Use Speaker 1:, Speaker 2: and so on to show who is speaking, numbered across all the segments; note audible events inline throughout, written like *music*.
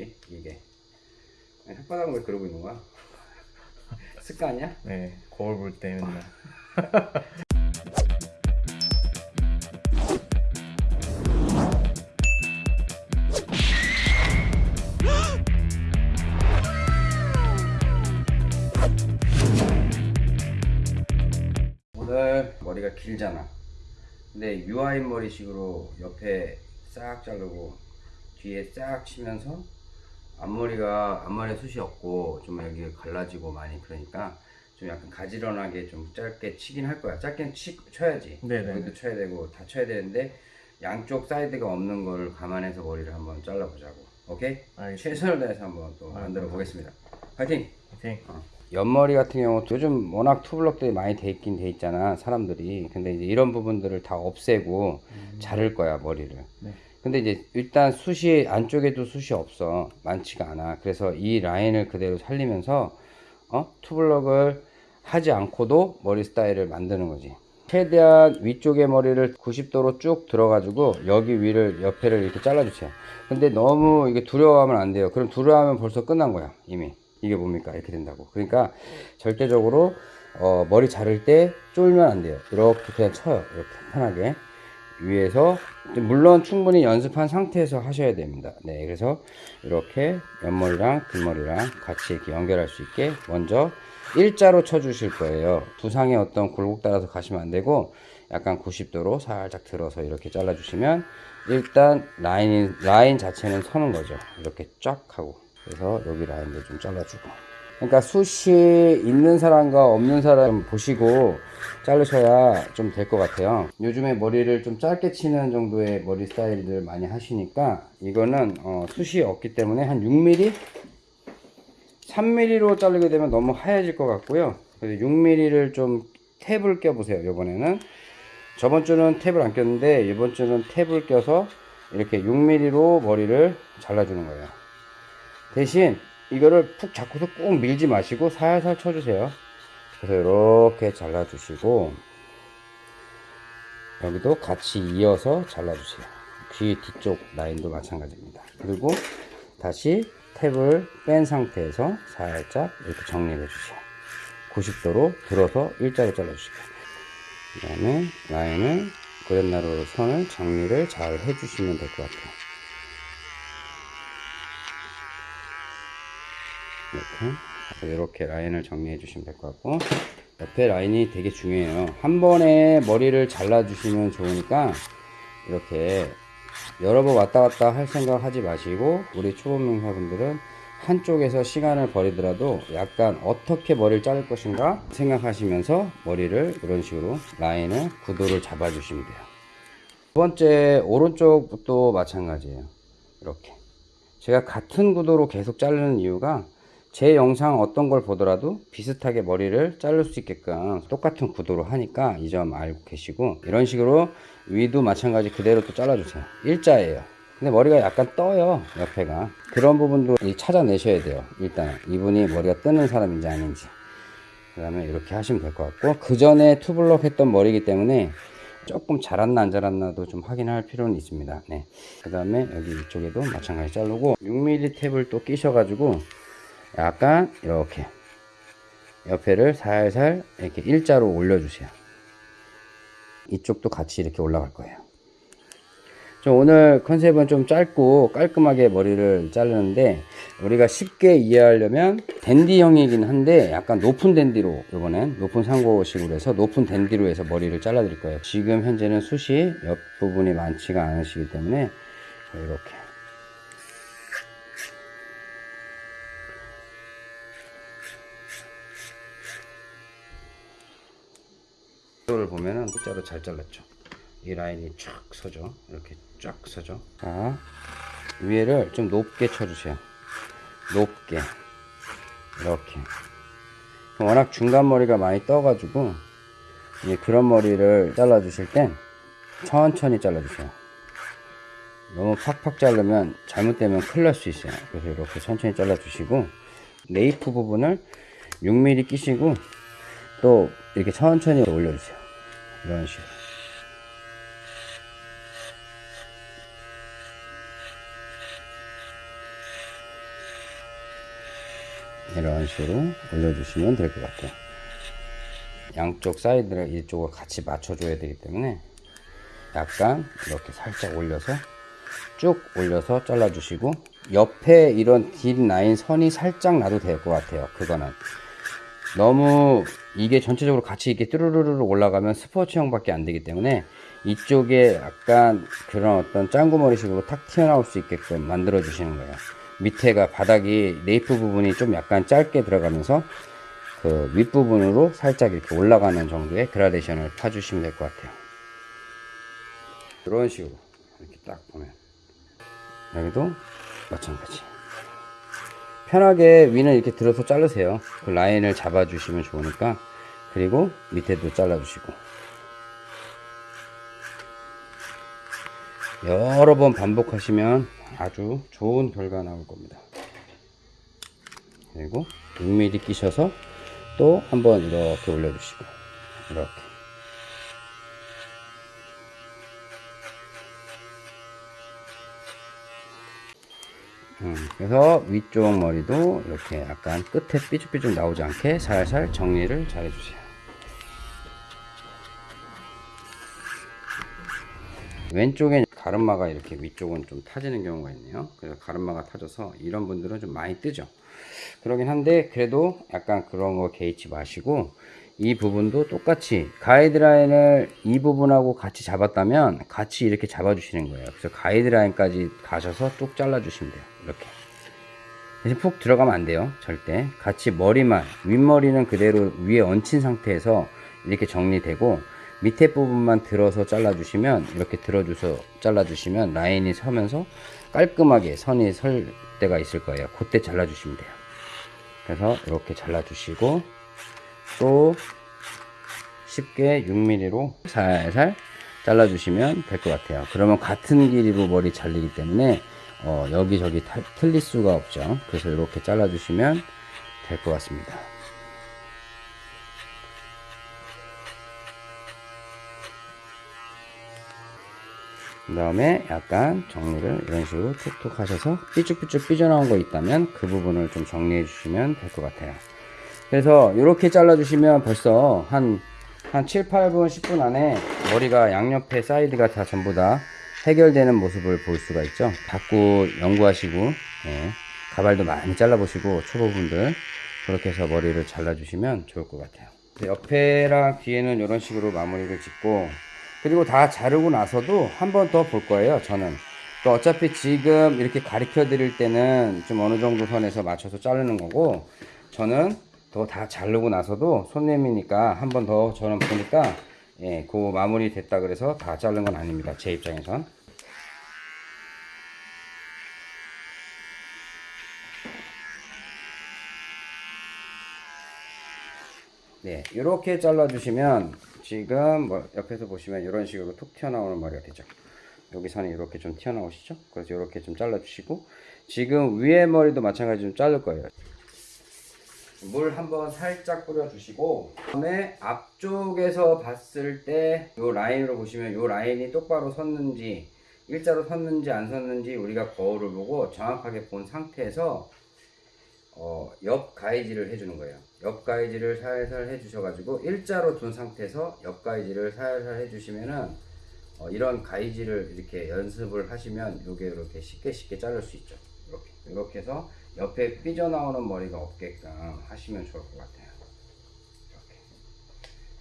Speaker 1: 거지 이게 혓바닥은 왜 그러고 있는 거야? *laughs* 습관이야?
Speaker 2: 네, 거울 볼 때 맨날. *laughs*
Speaker 1: 오늘 머리가 길잖아 근데 유아인 머리식으로 옆에 싹 자르고 뒤에 싹 치면서 앞머리가 앞머리에 숱이 없고 좀 여기 갈라지고 많이 그러니까 좀 약간 가지런하게 좀 짧게 치긴 할 거야 짧게 치, 쳐야지
Speaker 2: 네네.
Speaker 1: 여기도 쳐야 되고 다 쳐야 되는데 양쪽 사이드가 없는 걸 감안해서 머리를 한번 잘라보자고 오케이?
Speaker 2: 알겠습니다.
Speaker 1: 최선을 다해서 한번 또
Speaker 2: 아,
Speaker 1: 만들어 보겠습니다 파이팅!
Speaker 2: 오케이.
Speaker 1: 옆머리 같은 경우 요즘 워낙 투블럭들이 많이 돼 있긴 돼 있잖아 사람들이 근데 이제 이런 부분들을 다 없애고 자를 거야 머리를
Speaker 2: 네.
Speaker 1: 근데 이제 일단 숱이 안쪽에도 숱이 없어. 많지가 않아. 그래서 이 라인을 그대로 살리면서 어? 투블럭을 하지 않고도 머리 스타일을 만드는 거지. 최대한 위쪽의 머리를 90도로 쭉 들어가지고 여기 위를 옆에를 이렇게 잘라주세요. 근데 너무 이게 두려워하면 안 돼요. 그럼 두려워하면 벌써 끝난 거야 이미. 이게 뭡니까? 이렇게 된다고. 그러니까 절대적으로 어, 머리 자를 때 쫄면 안 돼요. 이렇게 그냥 쳐요 이렇게 편하게 위에서 물론 충분히 연습한 상태에서 하셔야 됩니다. 네 그래서 이렇게 옆머리랑 뒷머리랑 같이 이렇게 연결할 수 있게 먼저 일자로 쳐 주실 거예요. 두상의 어떤 굴곡 따라서 가시면 안 되고 약간 90도로 살짝 들어서 이렇게 잘라 주시면 일단 라인 라인 자체는 서는 거죠. 이렇게 쫙 하고. 그래서 여기 라인도 좀 잘라주고 그러니까 숱이 있는 사람과 없는 사람 보시고 자르셔야 좀 될 것 같아요. 요즘에 머리를 좀 짧게 치는 정도의 머리 스타일들 많이 하시니까 이거는 어, 숱이 없기 때문에 한 6mm 3mm로 자르게 되면 너무 하얘질 것 같고요. 그래서 6mm를 좀 탭을 껴 보세요 이번에는. 저번 주는 탭을 안 꼈는데 이번 주는 탭을 껴서 이렇게 6mm로 머리를 잘라주는 거예요. 대신 이거를 푹 잡고서 꼭 밀지 마시고 살살 쳐주세요. 그래서 이렇게 잘라주시고 여기도 같이 이어서 잘라주세요. 귀 뒤쪽 라인도 마찬가지입니다. 그리고 다시 탭을 뺀 상태에서 살짝 이렇게 정리를 해주세요. 90도로 들어서 일자로 잘라주시고. 그 다음에 라인을 그랜나루로 선을 정리를 잘 해주시면 될 것 같아요 이렇게 이렇게 라인을 정리해 주시면 될 것 같고 옆에 라인이 되게 중요해요. 한 번에 머리를 잘라 주시면 좋으니까 이렇게 여러 번 왔다 갔다 할 생각 하지 마시고 우리 초보 명사분들은 한쪽에서 시간을 버리더라도 약간 어떻게 머리를 자를 것인가 생각하시면서 머리를 이런 식으로 라인을 구도를 잡아 주시면 돼요. 두 번째 오른쪽도 마찬가지예요. 이렇게. 제가 같은 구도로 계속 자르는 이유가 제 영상 어떤 걸 보더라도 비슷하게 머리를 자를 수 있게끔 똑같은 구도로 하니까 이 점 알고 계시고 이런 식으로 위도 마찬가지 그대로 또 잘라주세요. 일자예요. 근데 머리가 약간 떠요 옆에가. 그런 부분도 이 찾아내셔야 돼요. 일단 이분이 머리가 뜨는 사람인지 아닌지. 그 다음에 이렇게 하시면 될 것 같고 그 전에 투블럭 했던 머리이기 때문에 조금 자랐나 안 자랐나도 좀 확인할 필요는 있습니다. 네. 그 다음에 여기 이쪽에도 마찬가지 자르고 6mm 탭을 또 끼셔 가지고 약간 이렇게 옆에를 살살 이렇게 일자로 올려주세요. 이쪽도 같이 이렇게 올라갈 거예요. 좀 오늘 컨셉은 좀 짧고 깔끔하게 머리를 자르는데 우리가 쉽게 이해하려면 댄디형이긴 한데 약간 높은 댄디로 이번엔 높은 상고식으로 해서 높은 댄디로 해서 머리를 잘라 드릴 거예요. 지금 현재는 숱이 옆부분이 많지가 않으시기 때문에 이렇게 를 보면은 일자로 잘 잘랐죠. 이 라인이 쫙 서죠. 이렇게 쫙 서죠. 자 위에를 좀 높게 쳐주세요. 높게. 이렇게. 워낙 중간 머리가 많이 떠 가지고 그런 머리를 잘라 주실 땐 천천히 잘라 주세요. 너무 팍팍 자르면 잘못되면 큰일 날 수 있어요. 그래서 이렇게 천천히 잘라 주시고 네이프 부분을 6mm 끼시고 또 이렇게 천천히 올려주세요. 이런 식으로. 이런 식으로 올려주시면 될 것 같아요. 양쪽 사이드를 이쪽을 같이 맞춰줘야 되기 때문에 약간 이렇게 살짝 올려서 쭉 올려서 잘라주시고 옆에 이런 긴 라인 선이 살짝 나도 될 것 같아요. 그거는 너무 이게 전체적으로 같이 이렇게 뚜루루루 올라가면 스포츠형 밖에 안 되기 때문에 이쪽에 약간 그런 어떤 짱구머리 식으로 탁 튀어나올 수 있게끔 만들어 주시는 거예요. 밑에가 바닥이 nape 부분이 좀 약간 짧게 들어가면서 그 윗부분으로 살짝 이렇게 올라가는 정도의 그라데이션을 파주시면 될 것 같아요. 이런 식으로 이렇게 딱 보면 여기도 마찬가지. 편하게 위는 이렇게 들어서 자르세요. 그 라인을 잡아 주시면 좋으니까. 그리고 밑에도 잘라 주시고. 여러 번 반복하시면 아주 좋은 결과 나올 겁니다. 그리고 6mm 끼셔서 또 한번 이렇게 올려주시고. 이렇게. 음, 그래서 위쪽 머리도 이렇게 약간 끝에 삐죽삐죽 나오지 않게 살살 정리를 잘 해주세요. 왼쪽에 가르마가 이렇게 위쪽은 좀 타지는 경우가 있네요. 그래서 가르마가 타져서 이런 분들은 좀 많이 뜨죠. 그러긴 한데 그래도 약간 그런 거 개의치 마시고 이 부분도 똑같이 가이드라인을 이 부분하고 같이 잡았다면 같이 이렇게 잡아 주시는 거예요. 그래서 가이드라인까지 가셔서 뚝 잘라 주시면 돼요. 이렇게. 대신 푹 들어가면 안 돼요. 절대. 같이 머리만, 윗머리는 그대로 위에 얹힌 상태에서 이렇게 정리되고 밑에 부분만 들어서 잘라 주시면 이렇게 들어줘서 잘라 주시면 라인이 서면서 깔끔하게 선이 설 때가 있을 거예요. 그때 잘라 주시면 돼요. 그래서 이렇게 잘라 주시고 또 쉽게 6mm로 살살 잘라주시면 될 것 같아요. 그러면 같은 길이로 머리 잘리기 때문에 어, 여기저기 탈- 틀릴 수가 없죠. 그래서 이렇게 잘라주시면 될 것 같습니다. 그 다음에 약간 정리를 이런 식으로 툭툭 하셔서 삐쭉삐쭉 삐져나온 거 있다면 그 부분을 좀 정리해 주시면 될 것 같아요. 그래서 이렇게 잘라주시면 벌써 한, 한 7, 8분, 10분 안에 머리가 양옆에 사이드가 다 전부 다 해결되는 모습을 볼 수가 있죠. 자꾸 연구하시고, 예, 가발도 많이 잘라보시고, 초보분들, 그렇게 해서 머리를 잘라주시면 좋을 것 같아요. 옆에랑 뒤에는 이런 식으로 마무리를 짓고, 그리고 다 자르고 나서도 한 번 더 볼 거예요, 저는. 또 어차피 지금 이렇게 가르쳐 드릴 때는 좀 어느 정도 선에서 맞춰서 자르는 거고, 저는 더 다 자르고 나서도 손님이니까 한 번 더 저는 보니까 예, 그 마무리 됐다 그래서 다 자른 건 아닙니다. 제 입장에선. 네, 이렇게 잘라주시면 지금 뭐 옆에서 보시면 이런 식으로 툭 튀어나오는 머리가 되죠. 여기 선이 이렇게 좀 튀어나오시죠? 그래서 이렇게 좀 잘라주시고 지금 위에 머리도 마찬가지로 좀 자를 거예요. 물 한번 살짝 뿌려주시고 그다음에 앞쪽에서 봤을 때 이 라인으로 보시면 이 라인이 똑바로 섰는지 일자로 섰는지 안 섰는지 우리가 거울을 보고 정확하게 본 상태에서 어, 옆 가이지를 해주는 거예요. 옆 가이지를 살살 해주셔가지고 일자로 둔 상태에서 옆 가이지를 살살 해주시면은 어, 이런 가이지를 이렇게 연습을 하시면 요게 이렇게 쉽게 쉽게 자를 수 있죠. 이렇게 이렇게 해서 옆에 삐져나오는 머리가 없게끔 하시면 좋을 것 같아요.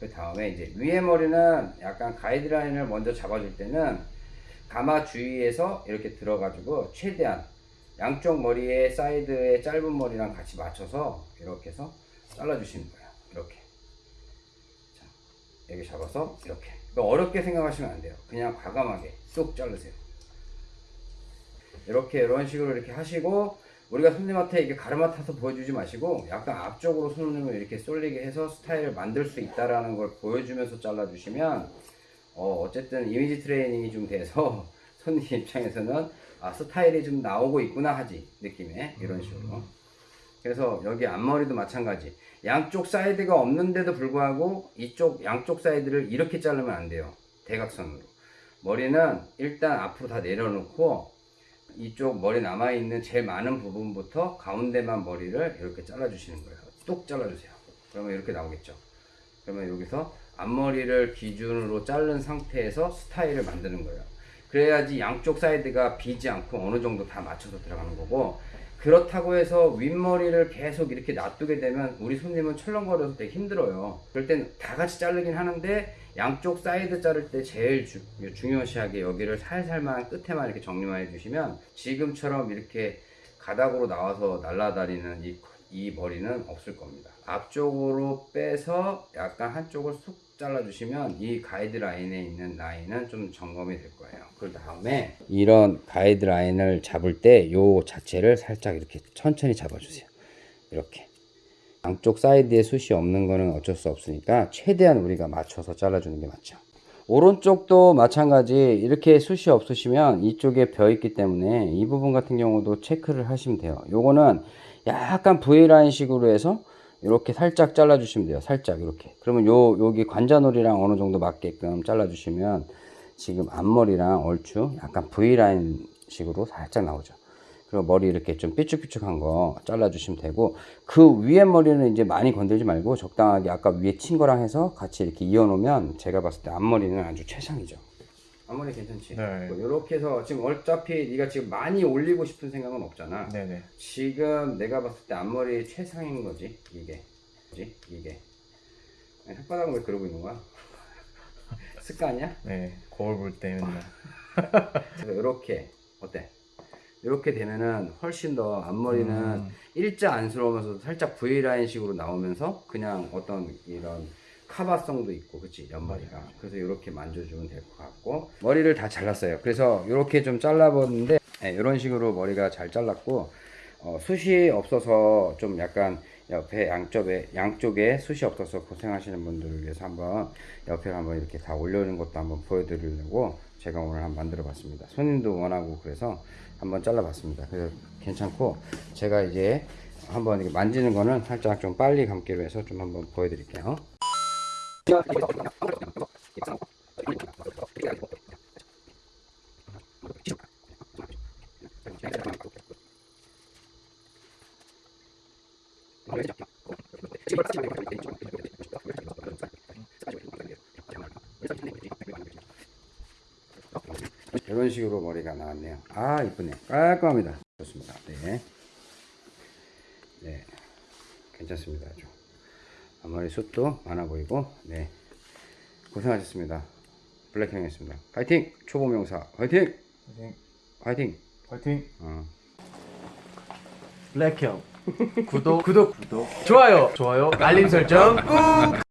Speaker 1: 그 다음에 이제 위에 머리는 약간 가이드라인을 먼저 잡아줄 때는 가마 주위에서 이렇게 들어가지고 최대한 양쪽 머리에 사이드에 짧은 머리랑 같이 맞춰서 이렇게 해서 잘라주시는 거예요. 이렇게. 자, 여기 잡아서 이렇게. 어렵게 생각하시면 안 돼요. 그냥 과감하게 쏙 자르세요. 이렇게 이런 식으로 이렇게 하시고 우리가 손님한테 이게 가르마 타서 보여주지 마시고 약간 앞쪽으로 손님을 이렇게 쏠리게 해서 스타일을 만들 수 있다라는 걸 보여주면서 잘라주시면 어, 어쨌든 이미지 트레이닝이 좀 돼서 *laughs* 손님 입장에서는 아 스타일이 좀 나오고 있구나 하지 느낌에. 이런 식으로. 그래서 여기 앞머리도 마찬가지. 양쪽 사이드가 없는데도 불구하고 이쪽 양쪽 사이드를 이렇게 자르면 안 돼요. 대각선으로. 머리는 일단 앞으로 다 내려놓고 이쪽 머리 남아있는 제일 많은 부분부터 가운데만 머리를 이렇게 잘라주시는 거예요. 뚝 잘라주세요. 그러면 이렇게 나오겠죠. 그러면 여기서 앞머리를 기준으로 자른 상태에서 스타일을 만드는 거예요. 그래야지 양쪽 사이드가 비지 않고 어느 정도 다 맞춰서 들어가는 거고 그렇다고 해서 윗머리를 계속 이렇게 놔두게 되면 우리 손님은 철렁거려서 되게 힘들어요. 그럴 땐 다 같이 자르긴 하는데 양쪽 사이드 자를 때 제일 주- 중요시하게 여기를 살살만 끝에만 이렇게 정리만 해주시면 지금처럼 이렇게 가닥으로 나와서 날아다니는 이, 이 머리는 없을 겁니다. 앞쪽으로 빼서 약간 한쪽을 쑥 잘라주시면 이 가이드라인에 있는 라인은 좀 점검이 될 거예요. 그 다음에 이런 가이드라인을 잡을 때 요 자체를 살짝 이렇게 천천히 잡아주세요. 이렇게. 양쪽 사이드에 숱이 없는 거는 어쩔 수 없으니까 최대한 우리가 맞춰서 잘라주는 게 맞죠. 오른쪽도 마찬가지 이렇게 숱이 없으시면 이쪽에 벼 있기 때문에 이 부분 같은 경우도 체크를 하시면 돼요. 요거는 약간 V라인 식으로 해서 이렇게 살짝 잘라 주시면 돼요. 살짝 이렇게. 그러면 요 여기 관자놀이랑 어느 정도 맞게끔 잘라 주시면 지금 앞머리랑 얼추 약간 V라인 식으로 살짝 나오죠. 그리고 머리 이렇게 좀 삐쭉삐쭉한 거 잘라 주시면 되고 그 위에 머리는 이제 많이 건들지 말고 적당하게 아까 위에 친 거랑 해서 같이 이렇게 이어 놓으면 제가 봤을 때 앞머리는 아주 최상이죠. 앞머리 괜찮지?
Speaker 2: 네.
Speaker 1: 이렇게 해서 지금 어차피 네가 지금 많이 올리고 싶은 생각은 없잖아.
Speaker 2: 네네.
Speaker 1: 지금 내가 봤을 때 앞머리 최상인 거지 이게, 뭐지 이게. 아니, 혓바닥은 왜 그러고 있는 거야? *laughs* 습관이야?
Speaker 2: 네. 거울 볼 때 맨날. *laughs*
Speaker 1: 이렇게 어때? 이렇게 되면은 훨씬 더 앞머리는
Speaker 2: 음.
Speaker 1: 일자 안스러우면서 살짝 V 라인 식으로 나오면서 그냥 어떤 이런 카바성도 있고 그치? 옆머리가. 그래서 이렇게 만져주면 될 것 같고 머리를 다 잘랐어요. 그래서 이렇게 좀 잘라봤는데 이런 식으로 머리가 잘 잘랐고 어, 숱이 없어서 좀 약간 옆에 양쪽에 양쪽에 숱이 없어서 고생하시는 분들을 위해서 한번 옆에 한번 이렇게 다 올려놓은 것도 한번 보여드리려고 제가 오늘 한번 만들어 봤습니다. 손님도 원하고 그래서 한번 잘라 봤습니다. 그래서 괜찮고 제가 이제 한번 만지는 거는 살짝 좀 빨리 감기로 해서 좀 한번 보여드릴게요 이런 식으로 머리가 나왔네요. 아 이쁘네. 깔끔합니다. 좋습니다. 네. 네. 괜찮습니다. 아주. 앞머리 숱도 많아 보이고 네. 고생하셨습니다. 블랙형이었습니다. 파이팅! 초보 명사 파이팅!
Speaker 2: 화이팅.
Speaker 1: 파이팅!
Speaker 2: 화이팅.
Speaker 1: 어.
Speaker 2: 블랙형. *laughs* 구독, 구독, 구독. 좋아요, 좋아요. 알림 설정 꾹.